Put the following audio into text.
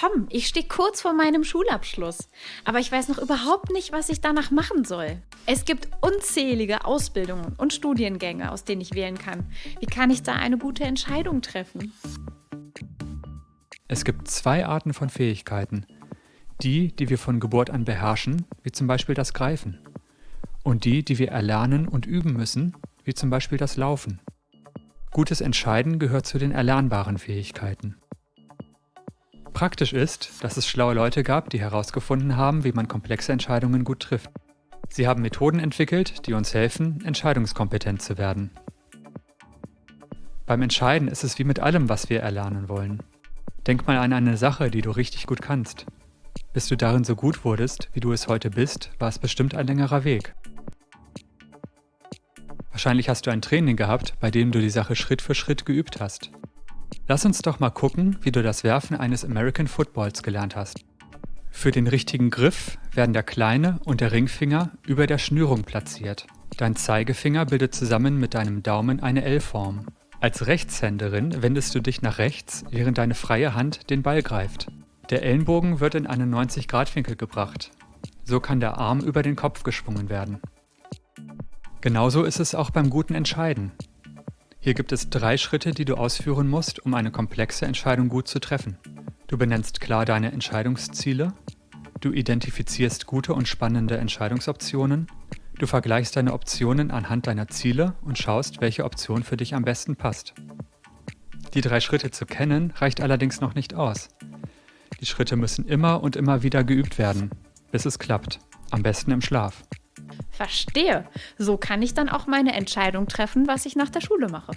Tom, ich stehe kurz vor meinem Schulabschluss, aber ich weiß noch überhaupt nicht, was ich danach machen soll. Es gibt unzählige Ausbildungen und Studiengänge, aus denen ich wählen kann. Wie kann ich da eine gute Entscheidung treffen? Es gibt zwei Arten von Fähigkeiten. Die, die wir von Geburt an beherrschen, wie zum Beispiel das Greifen. Und die, die wir erlernen und üben müssen, wie zum Beispiel das Laufen. Gutes Entscheiden gehört zu den erlernbaren Fähigkeiten. Praktisch ist, dass es schlaue Leute gab, die herausgefunden haben, wie man komplexe Entscheidungen gut trifft. Sie haben Methoden entwickelt, die uns helfen, entscheidungskompetent zu werden. Beim Entscheiden ist es wie mit allem, was wir erlernen wollen. Denk mal an eine Sache, die du richtig gut kannst. Bis du darin so gut wurdest, wie du es heute bist, war es bestimmt ein längerer Weg. Wahrscheinlich hast du ein Training gehabt, bei dem du die Sache Schritt für Schritt geübt hast. Lass uns doch mal gucken, wie du das Werfen eines American Footballs gelernt hast. Für den richtigen Griff werden der kleine und der Ringfinger über der Schnürung platziert. Dein Zeigefinger bildet zusammen mit deinem Daumen eine L-Form. Als Rechtshänderin wendest du dich nach rechts, während deine freie Hand den Ball greift. Der Ellenbogen wird in einen 90-Grad-Winkel gebracht. So kann der Arm über den Kopf geschwungen werden. Genauso ist es auch beim guten Entscheiden. Hier gibt es drei Schritte, die du ausführen musst, um eine komplexe Entscheidung gut zu treffen. Du benennst klar deine Entscheidungsziele, du identifizierst gute und spannende Entscheidungsoptionen, du vergleichst deine Optionen anhand deiner Ziele und schaust, welche Option für dich am besten passt. Die drei Schritte zu kennen reicht allerdings noch nicht aus. Die Schritte müssen immer und immer wieder geübt werden, bis es klappt, am besten im Schlaf. Verstehe. So kann ich dann auch meine Entscheidung treffen, was ich nach der Schule mache.